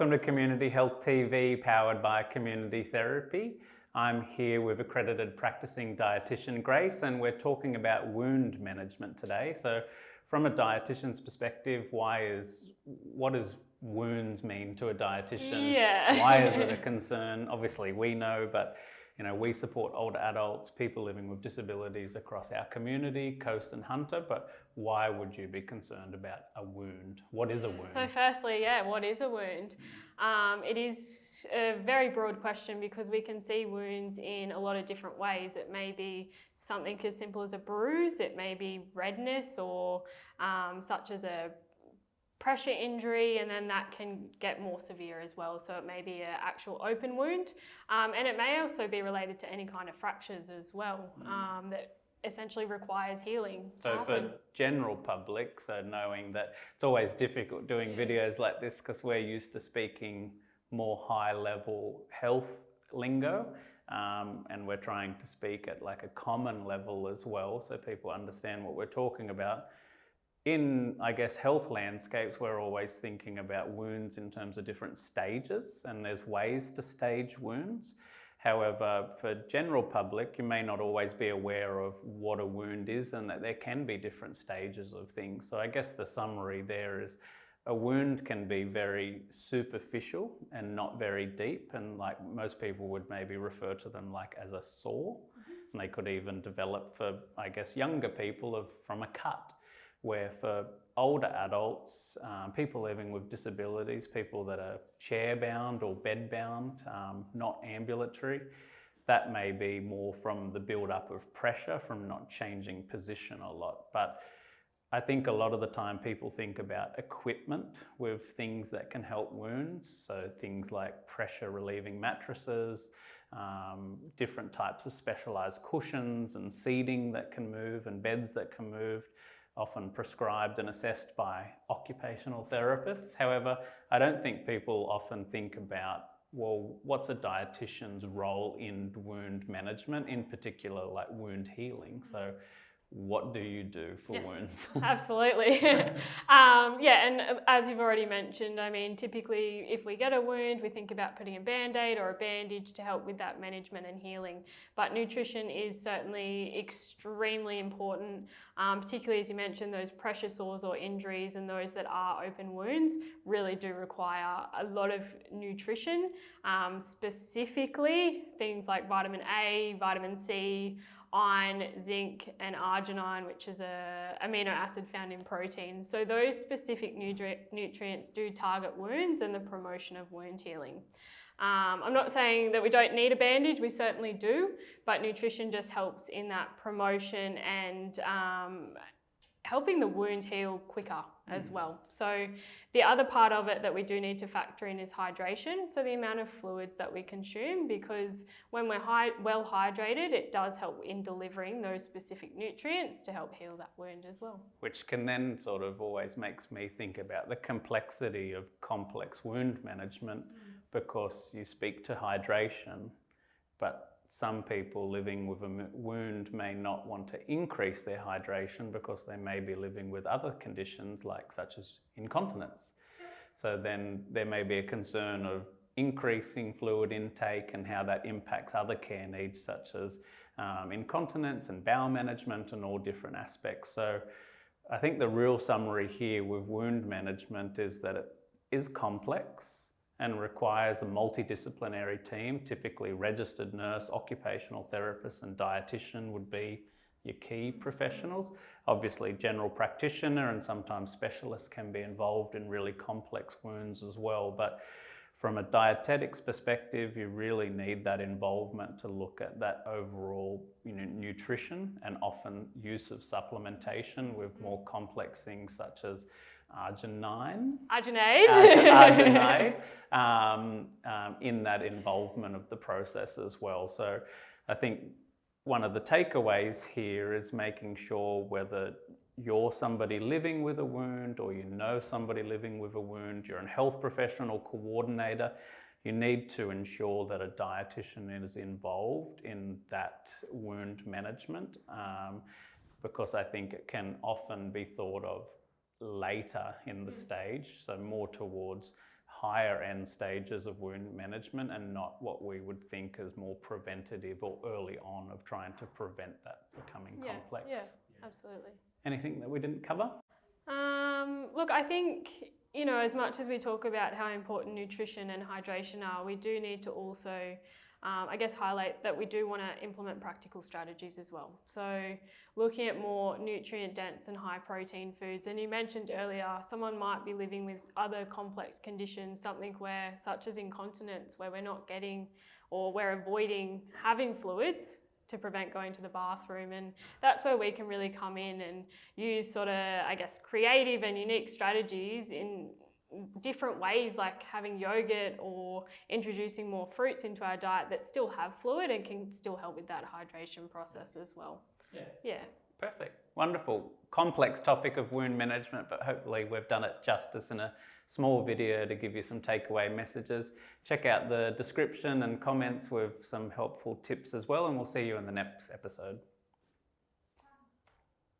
Welcome to Community Health TV, powered by Community Therapy. I'm here with accredited practicing dietitian Grace, and we're talking about wound management today. So, from a dietitian's perspective, why is what does wounds mean to a dietitian? Yeah. why is it a concern? Obviously, we know, but you know, we support older adults, people living with disabilities across our community, Coast and Hunter, but why would you be concerned about a wound? What is a wound? So firstly, yeah, what is a wound? Um, it is a very broad question because we can see wounds in a lot of different ways. It may be something as simple as a bruise, it may be redness or um, such as a pressure injury and then that can get more severe as well. So it may be an actual open wound um, and it may also be related to any kind of fractures as well mm. um, that essentially requires healing. So for general public, so knowing that it's always difficult doing videos like this because we're used to speaking more high level health lingo um, and we're trying to speak at like a common level as well so people understand what we're talking about in, I guess, health landscapes, we're always thinking about wounds in terms of different stages, and there's ways to stage wounds. However, for general public, you may not always be aware of what a wound is and that there can be different stages of things. So I guess the summary there is a wound can be very superficial and not very deep. And like most people would maybe refer to them like as a sore. Mm -hmm. And they could even develop for, I guess, younger people of from a cut where for older adults, um, people living with disabilities, people that are chair bound or bed bound, um, not ambulatory, that may be more from the build up of pressure from not changing position a lot. But I think a lot of the time people think about equipment with things that can help wounds. So things like pressure relieving mattresses, um, different types of specialized cushions and seating that can move and beds that can move often prescribed and assessed by occupational therapists. However, I don't think people often think about, well, what's a dietitian's role in wound management, in particular like wound healing? So what do you do for yes, wounds? absolutely. um, yeah, and uh, as you've already mentioned, I mean, typically if we get a wound, we think about putting a band-aid or a bandage to help with that management and healing. But nutrition is certainly extremely important, um, particularly as you mentioned, those pressure sores or injuries and those that are open wounds really do require a lot of nutrition, um, specifically things like vitamin A, vitamin C, iron, zinc, and arginine, which is a amino acid found in proteins. So those specific nutri nutrients do target wounds and the promotion of wound healing. Um, I'm not saying that we don't need a bandage, we certainly do, but nutrition just helps in that promotion and um, helping the wound heal quicker as mm. well. So the other part of it that we do need to factor in is hydration. So the amount of fluids that we consume because when we're well hydrated, it does help in delivering those specific nutrients to help heal that wound as well. Which can then sort of always makes me think about the complexity of complex wound management mm. because you speak to hydration, but some people living with a wound may not want to increase their hydration because they may be living with other conditions like such as incontinence. So then there may be a concern of increasing fluid intake and how that impacts other care needs such as um, incontinence and bowel management and all different aspects. So I think the real summary here with wound management is that it is complex and requires a multidisciplinary team, typically registered nurse, occupational therapist and dietitian would be your key professionals. Obviously general practitioner and sometimes specialists can be involved in really complex wounds as well. But from a dietetics perspective, you really need that involvement to look at that overall you know, nutrition and often use of supplementation with more complex things such as arginine. Arginide. Arginide um, um, in that involvement of the process as well. So I think one of the takeaways here is making sure whether you're somebody living with a wound or you know somebody living with a wound, you're a health professional coordinator, you need to ensure that a dietitian is involved in that wound management um, because I think it can often be thought of later in the mm. stage, so more towards higher end stages of wound management and not what we would think as more preventative or early on of trying to prevent that becoming Yeah, complex. yeah, absolutely. Anything that we didn't cover? Um, look, I think, you know, as much as we talk about how important nutrition and hydration are, we do need to also, um, I guess, highlight that we do want to implement practical strategies as well. So, looking at more nutrient dense and high protein foods. And you mentioned earlier, someone might be living with other complex conditions, something where, such as incontinence, where we're not getting or we're avoiding having fluids to prevent going to the bathroom. And that's where we can really come in and use sort of, I guess, creative and unique strategies in different ways, like having yogurt or introducing more fruits into our diet that still have fluid and can still help with that hydration process as well. Yeah. Yeah. Perfect. Wonderful. Complex topic of wound management, but hopefully we've done it justice in a small video to give you some takeaway messages. Check out the description and comments with some helpful tips as well, and we'll see you in the next episode.